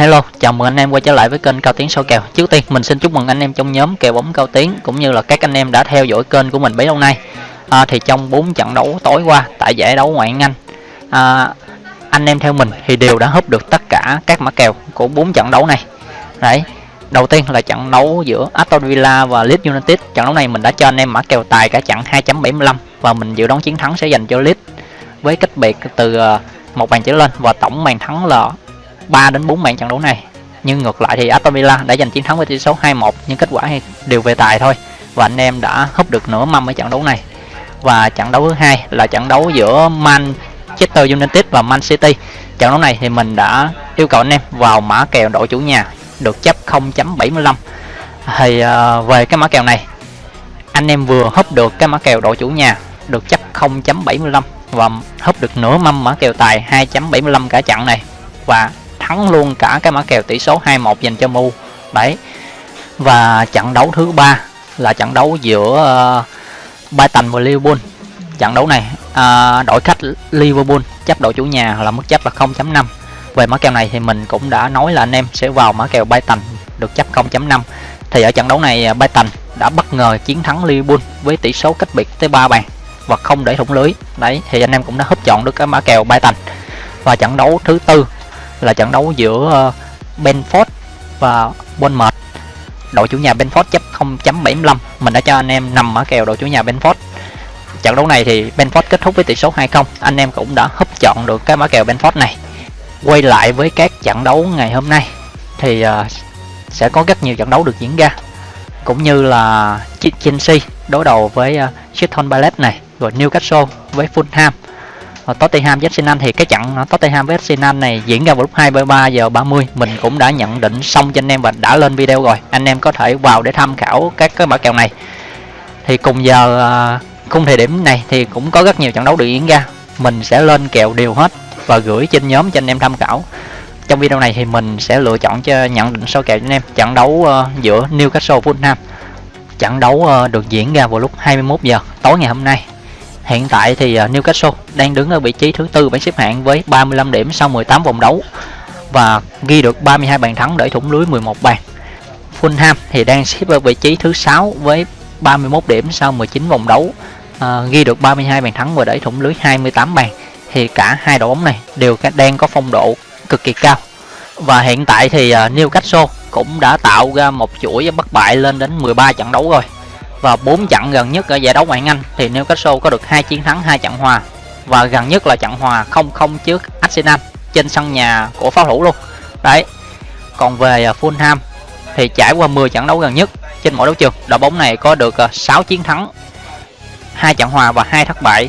Hello, chào mừng anh em quay trở lại với kênh Cao Tiến soi kèo. Trước tiên mình xin chúc mừng anh em trong nhóm kèo bóng Cao Tiến cũng như là các anh em đã theo dõi kênh của mình bấy lâu nay. À, thì trong 4 trận đấu tối qua tại giải đấu ngoại hạng Anh, à, anh em theo mình thì đều đã húp được tất cả các mã kèo của 4 trận đấu này. Đấy. Đầu tiên là trận đấu giữa Aston Villa và Leeds United. Trận đấu này mình đã cho anh em mã kèo tài cả trận 2.75 và mình dự đoán chiến thắng sẽ dành cho Leeds với cách biệt từ à, một bàn trở lên và tổng bàn thắng là 3 đến 4 bàn trận đấu này. Nhưng ngược lại thì Aston Villa đã giành chiến thắng với tỷ số 2-1 nhưng kết quả đều về tài thôi. Và anh em đã húp được nửa mâm ở trận đấu này. Và trận đấu thứ hai là trận đấu giữa Manchester United và Man City. Trận đấu này thì mình đã yêu cầu anh em vào mã kèo đội chủ nhà được chấp 0.75 thì uh, về cái mã kèo này anh em vừa húp được cái mã kèo đội chủ nhà được chấp 0.75 và húp được nửa mâm mã kèo tài 2.75 cả trận này. Và thắng luôn cả cái mã kèo tỷ số 2-1 dành cho Mu. Đấy. Và trận đấu thứ ba là trận đấu giữa ờ, uh, Brighton và Liverpool. Trận đấu này ờ, uh, đội khách Liverpool chấp đội chủ nhà là mức chấp là 0.5 về mã kèo này thì mình cũng đã nói là anh em sẽ vào mã kèo Brighton được chấp 0.5 thì ở trận đấu này ờ, Brighton đã bất ngờ chiến thắng Liverpool với tỷ số cách biệt tới 3 bàn và không để thủng lưới. Đấy thì anh em cũng đã hấp chọn được cái mã kèo Brighton và trận đấu thứ tư là trận đấu giữa ờ, Benford và Bournemouth. Đội chủ nhà Benford chấp 0.75 mình đã cho anh em nằm ở kèo đội chủ nhà Benford. Trận đấu này thì Benford kết thúc với tỷ số 2-0 anh em cũng đã hấp chọn được cái mã kèo Benford này. Quay lại với các trận đấu ngày hôm nay thì uh, sẽ có rất nhiều trận đấu được diễn ra cũng như là Chelsea đối đầu với uh, Crystal Palace này rồi Newcastle với Fulham và Tottenham với Arsenal thì cái trận ờ, Tottenham với Arsenal này diễn ra vào lúc 23 giờ 30 mình cũng đã nhận định xong cho anh em và đã lên video rồi. Anh em có thể vào để tham khảo các cái mã kèo này. Thì cùng giờ ờ, khung thời điểm này thì cũng có rất nhiều trận đấu được diễn ra. Mình sẽ lên kèo đều hết và gửi trên nhóm cho anh em tham khảo. Trong video này thì mình sẽ lựa chọn cho nhận định số kèo cho anh em. Trận đấu uh, giữa Newcastle Fulham trận đấu uh, được diễn ra vào lúc 21 giờ tối ngày hôm nay. Hiện tại thì à, Newcastle đang đứng ở vị trí thứ tư bảng xếp hạng với 35 điểm sau 18 vòng đấu và ghi được 32 bàn thắng để thủng lưới 11 bàn. Fulham thì đang xếp ở vị trí thứ 6 với 31 điểm sau 19 vòng đấu, à, ghi được 32 bàn thắng và để thủng lưới 28 bàn. Thì cả hai đội bóng này đều đang có phong độ cực kỳ cao. Và hiện tại thì à, Newcastle cũng đã tạo ra một chuỗi bất bại lên đến 13 trận đấu rồi và 4 trận gần nhất ở giải đấu ngoại hạng Anh thì Newcastle có được hai chiến thắng, hai trận hòa. Và gần nhất là trận hòa 0-0 trước Arsenal trên sân nhà của pháo thủ luôn. Đấy. Còn về à, Fulham thì trải qua 10 trận đấu gần nhất trên mỗi đấu trường, đội bóng này có được à, 6 chiến thắng, hai trận hòa và hai thất bại.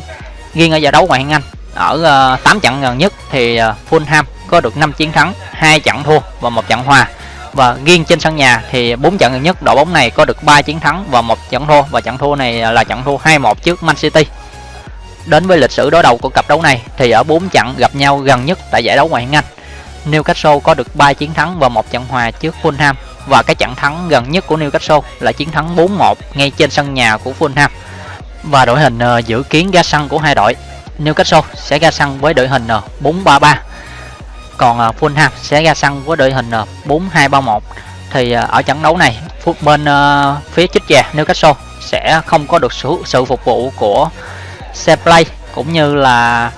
Riêng ở giải đấu ngoại hạng Anh, ở à, 8 trận gần nhất thì Fulham có được 5 chiến thắng, hai trận thua và một trận hòa và riêng trên sân nhà thì bốn trận gần nhất đội bóng này có được 3 chiến thắng và một trận thua và trận thua này là trận thua 2-1 trước Man City. Đến với lịch sử đối đầu của cặp đấu này thì ở 4 trận gặp nhau gần nhất tại giải đấu ngoại hạng Anh, Newcastle có được 3 chiến thắng và một trận hòa trước Fulham và cái trận thắng gần nhất của Newcastle là chiến thắng 4-1 ngay trên sân nhà của Fulham. Và đội hình ờ, dự kiến ra sân của hai đội, Newcastle sẽ ra sân với đội hình ờ, 4-3-3 còn à, uh, Fulham sẽ ra sân với đội hình à, uh, 4-2-3-1 thì uh, ở trận đấu này phút bên uh, phía chích già Newcastle sẽ không có được sự, sự phục vụ của Seplay cũng như là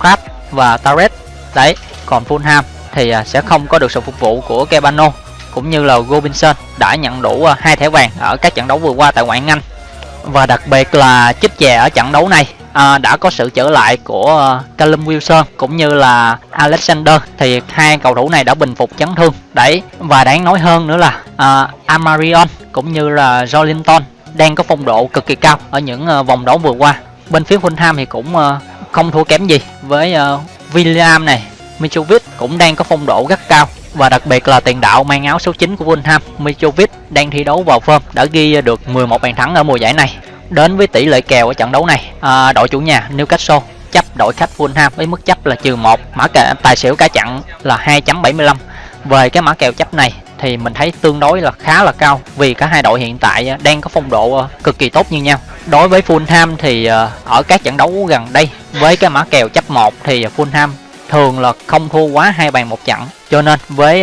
Crab và Taret đấy còn Fulham thì uh, sẽ không có được sự phục vụ của Kebano cũng như là Robinson đã nhận đủ uh, hai thẻ vàng ở các trận đấu vừa qua tại ngoại hạng Anh. Và đặc biệt là chích chè ở trận đấu này à, đã có sự trở lại của ờ, Callum Wilson cũng như là Alexander. Thì hai cầu thủ này đã bình phục chấn thương. Đấy và đáng nói hơn nữa là ờ, Amarion cũng như là Jolinton đang có phong độ cực kỳ cao ở những ờ, vòng đấu vừa qua. Bên phía Fulham thì cũng không thua kém gì với William này. Mitrovic cũng đang có phong độ rất cao và đặc biệt là tiền đạo mang áo số 9 của Fulham. Mitrovic đang thi đấu vào form đã ghi được 11 bàn thắng ở mùa giải này đến với tỷ lệ kèo ở trận đấu này. À, đội chủ nhà Newcastle chấp đội khách Fulham với mức chấp là trừ một mã kèo tài xỉu cả trận là 2.75 về cái mã kèo chấp này thì mình thấy tương đối là khá là cao vì cả hai đội hiện tại à, đang có phong độ à, cực kỳ tốt như nhau. Đối với Fulham thì à, ở các trận đấu gần đây với cái mã kèo chấp 1 thì Fulham thường là không thua quá hai bàn một trận cho nên với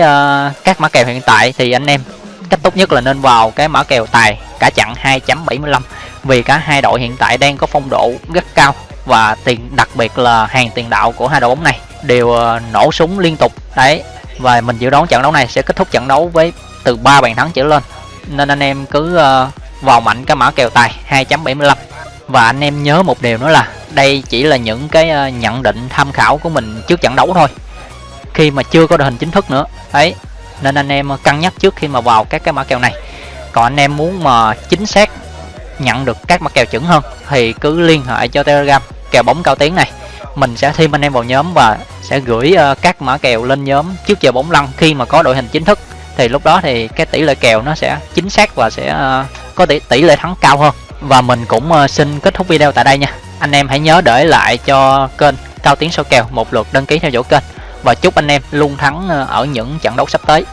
các mã kèo hiện tại thì anh em cách tốt nhất là nên vào cái mã kèo tài cả chặn 2.75 vì cả hai đội hiện tại đang có phong độ rất cao và tiền, đặc biệt là hàng tiền đạo của hai đội bóng này đều ờ, nổ súng liên tục. Đấy, và mình dự đoán trận đấu này sẽ kết thúc trận đấu với từ 3 bàn thắng trở lên. Nên anh em cứ ờ, vào mạnh cái mã kèo tài 2.75 và anh em nhớ một điều nữa là đây chỉ là những cái ờ, nhận định tham khảo của mình trước trận đấu thôi. Khi mà chưa có đội hình chính thức nữa. Đấy, nên anh em cân nhắc trước khi mà vào các cái mã kèo này. Còn anh em muốn mà chính xác nhận được các mã kèo chuẩn hơn, thì cứ liên hệ cho telegram, kèo bóng cao tiếng này. Mình sẽ thêm anh em vào nhóm và sẽ gửi ờ, các mã kèo lên nhóm trước giờ bóng lăn khi mà có đội hình chính thức. Thì lúc đó thì cái tỷ lệ kèo nó sẽ chính xác và sẽ ờ, có tỷ tỷ lệ thắng cao hơn. Và mình cũng ờ, xin kết thúc video tại đây nha. Anh em hãy nhớ để lại cho kênh cao tiếng số kèo một lượt đăng ký theo dõi kênh. Và chúc anh em luôn thắng ở những trận đấu sắp tới.